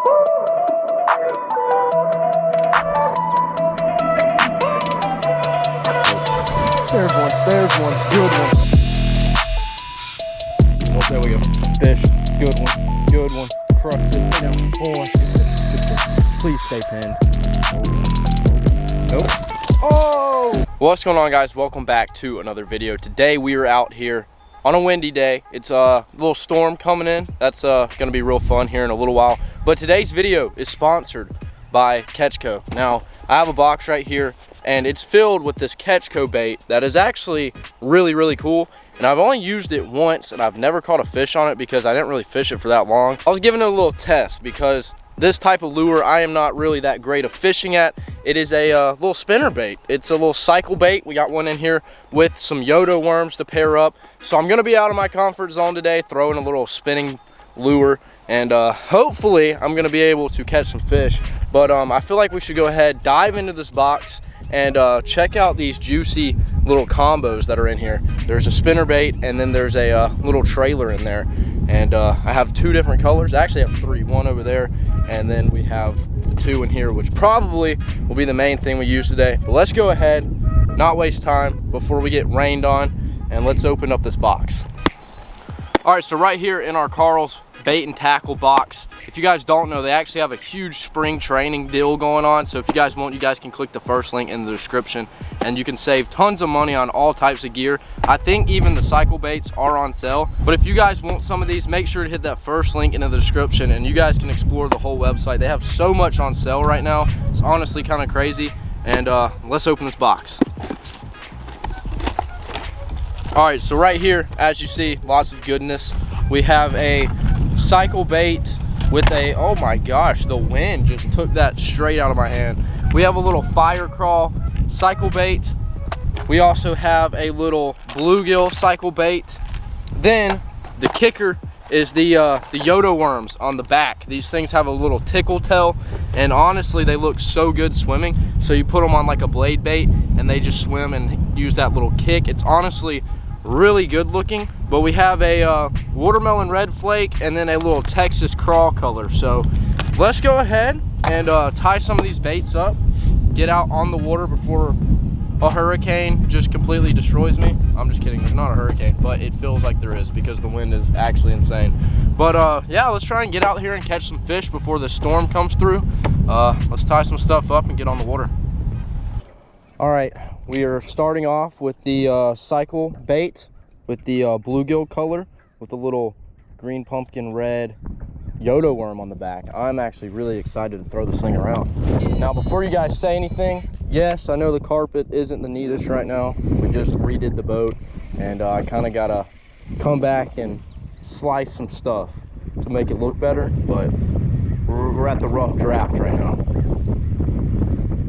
There's one, there's one, good one. Oh, there we go. Fish, good one, good one. Crushed it, stay down. Oh, Please stay pinned. Nope. Oh! What's going on guys? Welcome back to another video. Today we are out here on a windy day. It's a little storm coming in. That's uh, gonna be real fun here in a little while. But today's video is sponsored by Catch Co. Now, I have a box right here and it's filled with this Catch Co bait that is actually really, really cool. And I've only used it once and I've never caught a fish on it because I didn't really fish it for that long. I was giving it a little test because this type of lure I am not really that great of fishing at. It is a uh, little spinner bait. It's a little cycle bait. We got one in here with some Yodo worms to pair up. So I'm gonna be out of my comfort zone today, throwing a little spinning lure and uh, hopefully I'm gonna be able to catch some fish. But um, I feel like we should go ahead, dive into this box and uh, check out these juicy little combos that are in here. There's a spinner bait and then there's a uh, little trailer in there. And uh, I have two different colors. I actually have three, one over there, and then we have the two in here, which probably will be the main thing we use today. But let's go ahead, not waste time before we get rained on, and let's open up this box. All right, so right here in our Karl's bait and tackle box. If you guys don't know, they actually have a huge spring training deal going on. So if you guys want, you guys can click the first link in the description and you can save tons of money on all types of gear. I think even the cycle baits are on sale. But if you guys want some of these, make sure to hit that first link in the description and you guys can explore the whole website. They have so much on sale right now. It's honestly kind of crazy. And uh, let's open this box. All right, so right here, as you see, lots of goodness. We have a cycle bait with a, oh my gosh, the wind just took that straight out of my hand. We have a little fire crawl cycle bait. We also have a little bluegill cycle bait. Then the kicker is the uh, the Yodo worms on the back. These things have a little tickle tail and honestly they look so good swimming. So you put them on like a blade bait and they just swim and use that little kick. It's honestly really good looking but we have a uh, watermelon red flake and then a little texas crawl color. So let's go ahead and uh, tie some of these baits up get out on the water before a hurricane just completely destroys me. I'm just kidding there's not a hurricane but it feels like there is because the wind is actually insane. But uh, yeah let's try and get out here and catch some fish before the storm comes through. Uh, let's tie some stuff up and get on the water. All right we are starting off with the uh, cycle bait with the uh, bluegill color with a little green pumpkin red Yodo worm on the back. I'm actually really excited to throw this thing around. Now, before you guys say anything, yes, I know the carpet isn't the neatest right now. We just redid the boat and uh, I kind of got to come back and slice some stuff to make it look better, but we're, we're at the rough draft right now.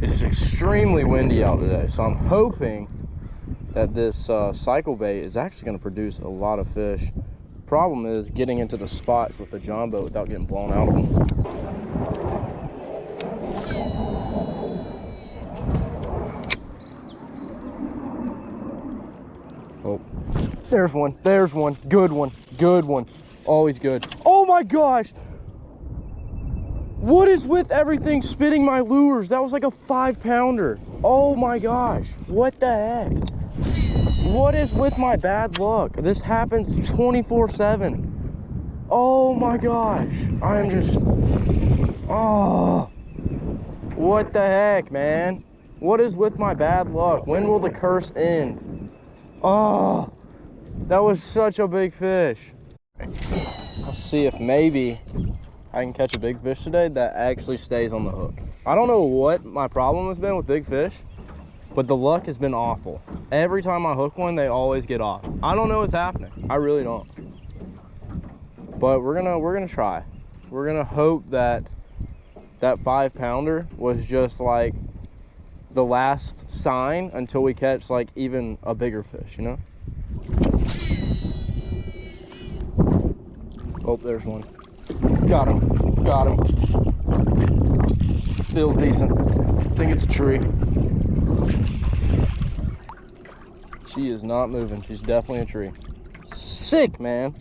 It is extremely windy out today, so I'm hoping that this uh, cycle bait is actually going to produce a lot of fish. Problem is getting into the spots with the John boat without getting blown out of them. Oh, there's one, there's one, good one, good one, always good. Oh my gosh, what is with everything spitting my lures? That was like a five pounder. Oh my gosh. What the heck? What is with my bad luck? This happens 24 seven. Oh my gosh. I am just, oh, what the heck, man? What is with my bad luck? When will the curse end? Oh, that was such a big fish. Let's see if maybe I can catch a big fish today that actually stays on the hook. I don't know what my problem has been with big fish, but the luck has been awful. Every time I hook one, they always get off. I don't know what's happening. I really don't. But we're gonna we're gonna try. We're gonna hope that that five pounder was just like the last sign until we catch like even a bigger fish, you know? Oh, there's one. Got him. Got him. Feels decent. I think it's a tree. She is not moving. She's definitely a tree. Sick, man.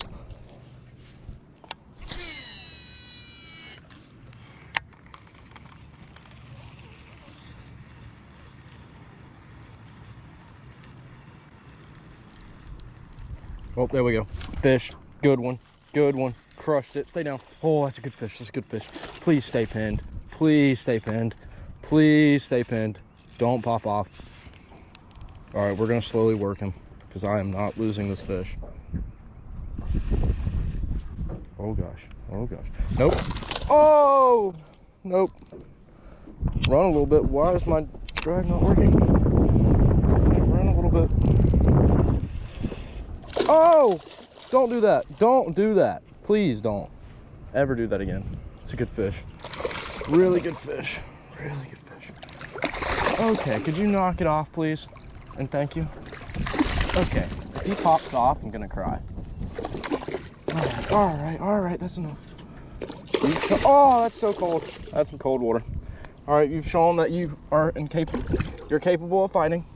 Oh, there we go. Fish. Good one. Good one. Crushed it. Stay down. Oh, that's a good fish. That's a good fish. Please stay pinned. Please stay pinned. Please stay pinned. Don't pop off. All right, we're going to slowly work him because I am not losing this fish. Oh, gosh. Oh, gosh. Nope. Oh! Nope. Run a little bit. Why is my drag not working? Run a little bit. Oh! Don't do that. Don't do that. Please don't ever do that again. It's a good fish. Really good fish. Really good fish. Okay, could you knock it off, please? And thank you. Okay, if he pops off, I'm gonna cry. All right, all right, all right, that's enough. Oh, that's so cold. That's some cold water. All right, you've shown that you are incapable. You're capable of fighting.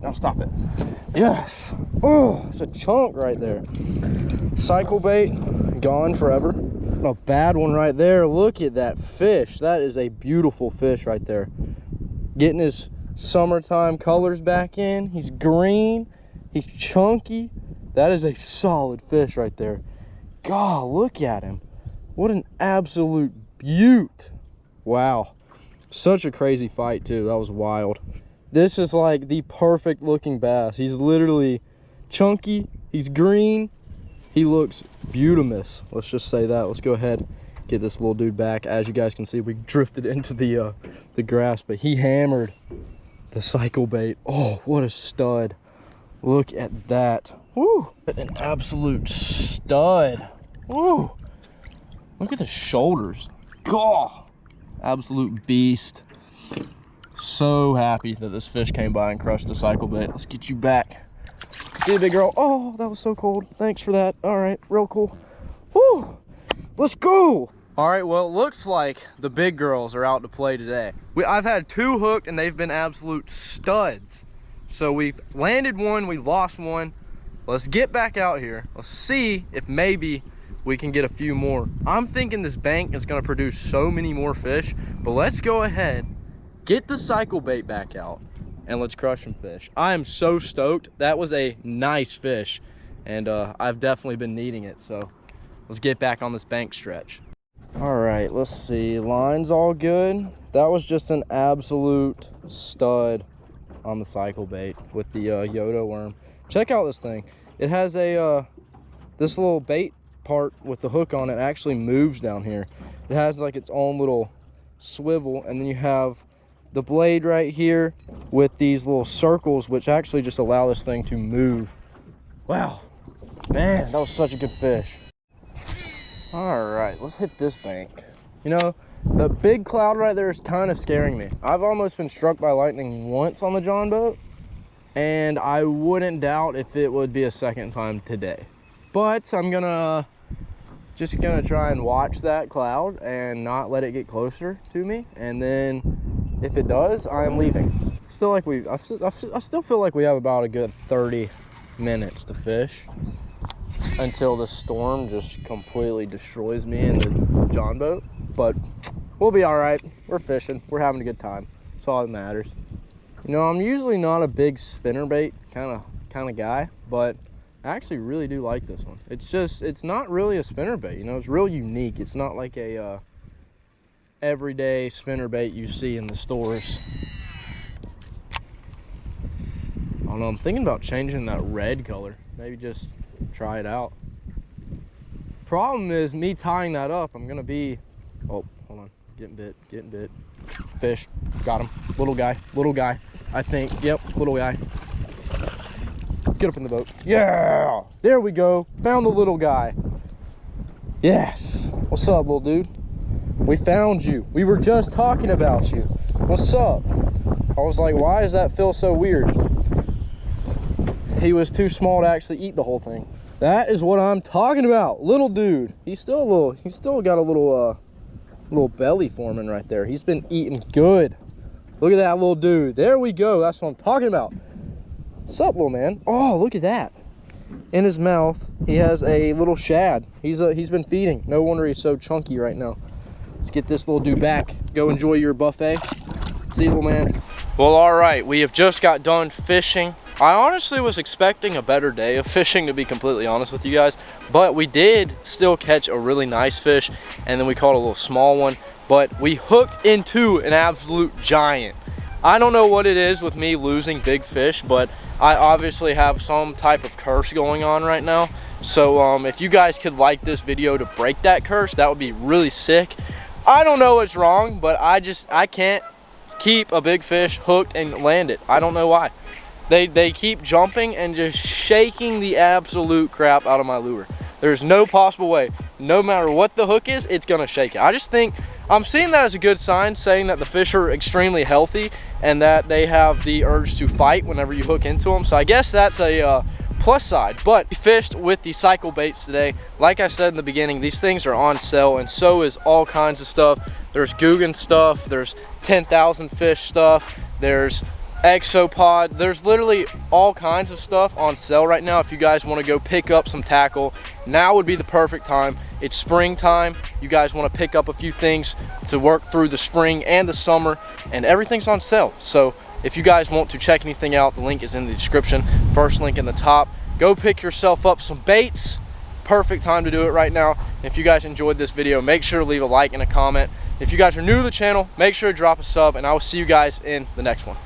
Now stop it. Yes. Oh, it's a chunk right there. Cycle bait, gone forever. A bad one right there. Look at that fish. That is a beautiful fish right there. Getting his summertime colors back in. He's green. He's chunky. That is a solid fish right there. God, look at him. What an absolute beaut. Wow. Such a crazy fight too. That was wild. This is like the perfect looking bass. He's literally chunky. He's green. He looks beautimous. Let's just say that. Let's go ahead get this little dude back. As you guys can see, we drifted into the uh, the grass, but he hammered the cycle bait. Oh, what a stud. Look at that. Woo! An absolute stud. Woo! Look at the shoulders. God! Absolute beast. So happy that this fish came by and crushed the cycle bait. Let's get you back. See you, big girl. Oh, that was so cold. Thanks for that. All right, real cool. Woo! Let's go! All right, well, it looks like the big girls are out to play today. We, I've had two hooked and they've been absolute studs. So we've landed one, we lost one. Let's get back out here. Let's see if maybe we can get a few more. I'm thinking this bank is gonna produce so many more fish, but let's go ahead, get the cycle bait back out and let's crush some fish. I am so stoked. That was a nice fish and uh, I've definitely been needing it. So let's get back on this bank stretch. All right, let's see. Line's all good. That was just an absolute stud on the cycle bait with the uh, Yoto worm. Check out this thing. It has a, uh, this little bait part with the hook on it actually moves down here. It has like its own little swivel and then you have the blade right here with these little circles which actually just allow this thing to move. Wow, man, that was such a good fish. All right, let's hit this bank. You know, the big cloud right there is kind of scaring me. I've almost been struck by lightning once on the John boat and I wouldn't doubt if it would be a second time today. But I'm gonna just gonna try and watch that cloud and not let it get closer to me and then if it does i'm leaving. Still like we I, I still feel like we have about a good 30 minutes to fish until the storm just completely destroys me in the john boat but we'll be all right. We're fishing. We're having a good time. That's all that matters. You know i'm usually not a big spinner bait kind of kind of guy but I actually really do like this one. It's just, it's not really a spinner bait, you know, it's real unique. It's not like a uh, everyday spinner bait you see in the stores. I don't know, I'm thinking about changing that red color. Maybe just try it out. Problem is me tying that up, I'm gonna be, oh, hold on, getting bit, getting bit. Fish, got him, little guy, little guy, I think, yep, little guy. Get up in the boat. Yeah! There we go. Found the little guy. Yes. What's up, little dude? We found you. We were just talking about you. What's up? I was like, why does that feel so weird? He was too small to actually eat the whole thing. That is what I'm talking about. Little dude. He's still a little, he's still got a little, uh, little belly forming right there. He's been eating good. Look at that little dude. There we go. That's what I'm talking about. What's up, little man? Oh, look at that. In his mouth, he has a little shad. He's uh, he's been feeding. No wonder he's so chunky right now. Let's get this little dude back. Go enjoy your buffet. See you, little man. Well, all right. We have just got done fishing I honestly was expecting a better day of fishing to be completely honest with you guys, but we did still catch a really nice fish and then we caught a little small one, but we hooked into an absolute giant. I don't know what it is with me losing big fish, but I obviously have some type of curse going on right now. So um, if you guys could like this video to break that curse, that would be really sick. I don't know what's wrong, but I just, I can't keep a big fish hooked and land it. I don't know why. They, they keep jumping and just shaking the absolute crap out of my lure. There's no possible way. No matter what the hook is, it's gonna shake it. I just think, I'm seeing that as a good sign, saying that the fish are extremely healthy and that they have the urge to fight whenever you hook into them. So I guess that's a uh, plus side. But we fished with the cycle baits today. Like I said in the beginning, these things are on sale and so is all kinds of stuff. There's Googan stuff, there's 10,000 fish stuff, there's Exopod. There's literally all kinds of stuff on sale right now. If you guys want to go pick up some tackle, now would be the perfect time. It's springtime. You guys want to pick up a few things to work through the spring and the summer, and everything's on sale. So if you guys want to check anything out, the link is in the description. First link in the top. Go pick yourself up some baits. Perfect time to do it right now. If you guys enjoyed this video, make sure to leave a like and a comment. If you guys are new to the channel, make sure to drop a sub, and I will see you guys in the next one.